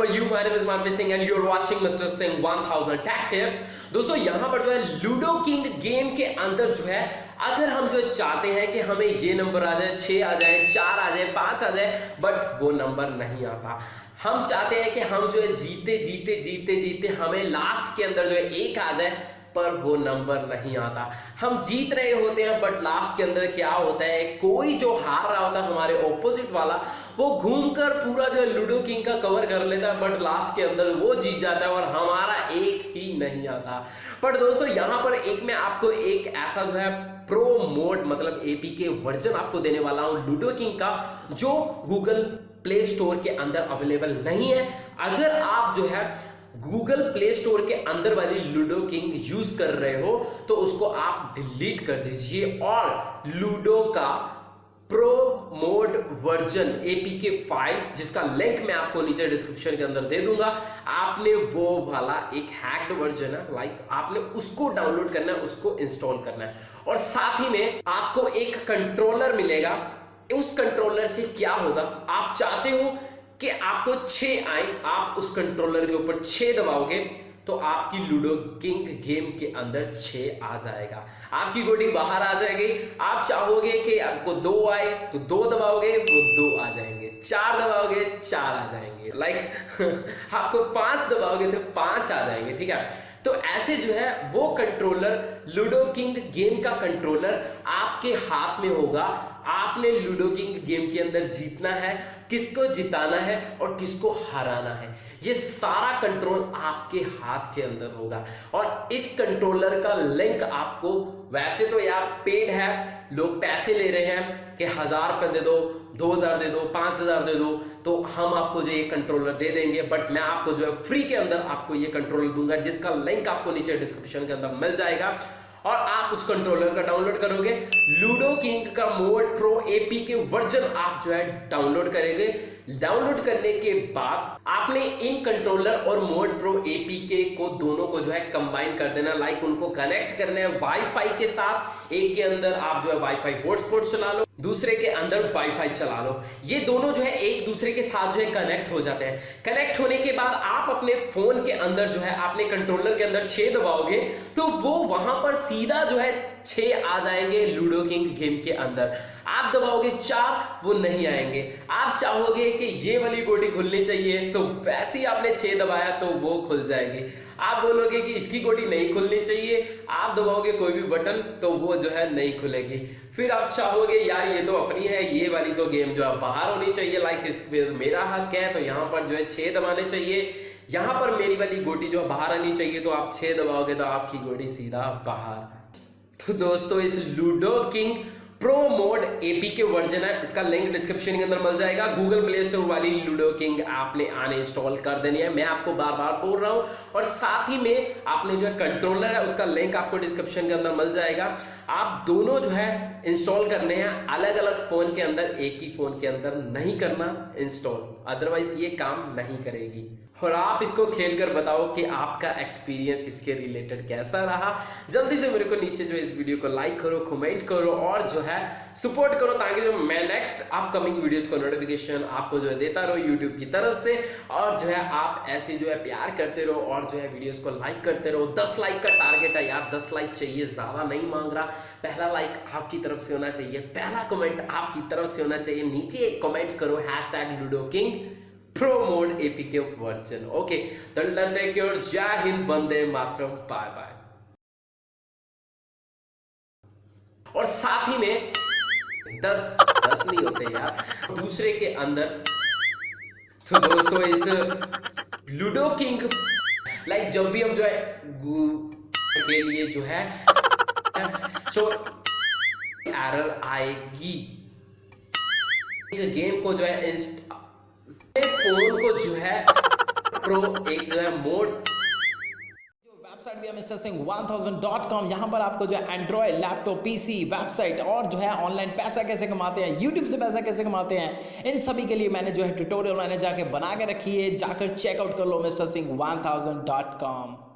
how are you? My name is Manpreet Singh, and you're watching Mr. Singh 1000 Tech Tips. दोस्तों, यहाँ पर जो है लूडो किंग गेम के अंदर जो है, अगर हम जो चाहते हैं कि हमें ये नंबर आ जाए छः आ जाए, चार आ जाए, पाँच आ जाए बट वो नंबर नहीं आता हम चाहते हैं कि हम जो है, जीते जीते जीते जीते हमें लास्ट के अंदर जो है, एक आ जाए पर वो नंबर नहीं आता। हम जीत रहे होते हैं बट लास्ट के अंदर क्या होता है? कोई जो हार रहा होता है, हमारे ऑपोजिट वाला, वो घूमकर पूरा जो है लूडो किंग का कवर कर लेता है बट लास्ट के अंदर वो जीत जाता है और हमारा एक ही नहीं आता। बट दोस्तों, यहाँ पर एक मैं आपको एक ऐसा जो है प्रो मोड मतलब एपी के वर्जन आपको देने वाला हूँ लूडो किंग का, जो गूगल प्ले स्टोर के अंदर अवेलेबल नहीं है। अगर आप जो है गूगल प्ले स्टोर के अंदर वाली लूडो किंग यूज़ कर रहे हो तो उसको आप डिलीट कर दीजिए। और लूडो का pro mod version APK file, जिसका लिंक मैं आपको नीचे डिस्क्रिप्शन के अंदर दे दूँगा, आपने वो वाला एक हैक्ड वर्जन है लाइक आपने उसको डाउनलोड करना है, उसको इंस्टॉल करना है। और साथ ही में आपको एक कंट्रोलर मिलेगा। उस कंट्रोलर से क्या होगा? आप चाहते हो कि आपको छह आए आप उस कंट्रोलर के ऊपर छह दबाओगे तो आपकी लूडो किंग गेम के अंदर छह आ जाएगा। आपकी गोटी बाहर आ जाएगी। आप चाहोगे कि आपको दो आए तो दो दबाओगे, वो दो आ जाएँगे। चार दबाओगे, चार आ जाएँगे। लाइक आपको पाँच दबाओगे तो पाँच आ जाएँगे, ठीक है? तो ऐसे जो है, वो कंट्रोलर लूडो किंग गेम का कंट्रोलर आपके हाथ में होगा। आपने लूडो किंग गेम के अंदर जीतना है, किसको जिताना है और किसको हराना है। ये सारा कंट्रोल आपके हाथ के अंदर होगा। और इस कंट्रोलर का लिंक आपको, वैसे तो यार पेड है, लोग पैसे ले रहे हैं कि हज़ार रुपये दे दो दो हज़ार दे दो, पाँच हज़ार दे दो तो हम आपको जो ये कंट्रोलर दे देंगे बट मैं आपको जो है फ्री के अंदर आपको ये कंट्रोलर दूँगा, जिसका लिंक आपको नीचे डिस्क्रिप्शन के अंदर मिल जाएगा। और आप उस कंट्रोलर का डाउनलोड करोगे। लूडो किंग का mod pro APK version आप जो है डाउनलोड करेंगे। डाउनलोड करने के बाद आपने इन कंट्रोलर और मोड प्रो एपी के को दोनों को जो है कंबाइन कर देना। लाइक उनको कनेक्ट करना है वाईफाई के साथ। एक के अंदर आप जो है वाईफाई हॉटस्पॉट चला लो। दूसरे के अंदर वाईफाई चला लो। ये दोनों जो है एक दूसरे के साथ जो है कनेक्ट हो जाते हैं। कनेक्ट होने के बाद आप अपने फ़ोन के अंदर जो है आपने कंट्रोलर के अंदर छेद दबाओगे तो वो वहाँ पर सीधा जो है छह आ जाएँगे लूडो किंग गेम के अंदर। आप दबाओगे चार, वो नहीं आएँगे। आप चाहोगे कि ये वाली गोटी खुलनी चाहिए तो वैसे ही आपने छह दबाया तो वो खुल जाएगी। आप बोलोगे कि इसकी गोटी नहीं खुलनी चाहिए, आप दबाओगे कोई भी बटन तो वो जो है नहीं खुलेगी। फिर आप चाहोगे, यार, ये तो अपनी है, ये वाली तो गेम जो है बाहर होनी चाहिए लाइक इस मेरा हक है तो यहाँ पर जो है छह दबाने चाहिए। यहाँ पर मेरी वाली गोटी जो है बाहर आनी चाहिए तो आप छह दबाओगे तो आपकी गोटी सीधा बाहर। तो दोस्तों इस Ludo King pro mod APK version है, इसका लिंक डिस्क्रिप्शन के अंदर मिल जाएगा। गूगल प्ले स्टोर वाली लूडो किंग आपने आने इंस्टॉल कर देनी है। मैं आपको बार बार बोल रहा हूँ और साथ ही में आपने जो है कंट्रोलर है, उसका लिंक आपको डिस्क्रिप्शन के अंदर मिल जाएगा। आप दोनों जो है इंस्टॉल करने हैं। अलग अलग फ़ोन के अंदर, एक ही फ़ोन के अंदर नहीं करना इंस्टॉल अदरवाइज़ ये काम नहीं करेगी। और आप इसको खेल कर बताओ कि आपका एक्सपीरियंस इसके रिलेटेड कैसा रहा। जल्दी से मेरे को नीचे जो इस वीडियो को लाइक करो कमेंट करो और जो है सपोर्ट करो ताकि जो मैं नेक्स्ट अपकमिंग वीडियोस को नोटिफिकेशन आपको जो है देता रहो यूट्यूब की तरफ़ से। और जो है आप ऐसे जो है प्यार करते रहो और जो है वीडियोस को लाइक करते रहो। दस लाइक का टारगेट है यार, दस लाइक चाहिए, ज़्यादा नहीं मांग रहा। पहला लाइक आपकी तरफ़ से होना चाहिए, पहला कमेंट आपकी तरफ़ से होना चाहिए। नीचे एक कमेंट करो hash pro mode APK version okay take your jai hind bande matram bye bye और साथ ही में दस दस नहीं होते यार। दूसरे के अंदर। तो दोस्तों, इस लूडो किंग लाइक जब भी हम जो है के लिए जो है सो एरर आएगी। गेम को जो है फ़ोन को जो है प्रो एक जो है मोड वेबसाइट भी है, मिस्टर सिंह 1000.com यहाँ पर आपको जो है एंड्रॉयड लैपटॉप पीसी वेबसाइट और जो है ऑनलाइन पैसा कैसे कमाते हैं यूट्यूब से पैसा कैसे कमाते हैं, इन सभी के लिए मैंने जो है ट्यूटोरियल मैंने जाके बना के रखी है। जाकर चेकआउट कर लो, मिस्टर सिंह 1000.com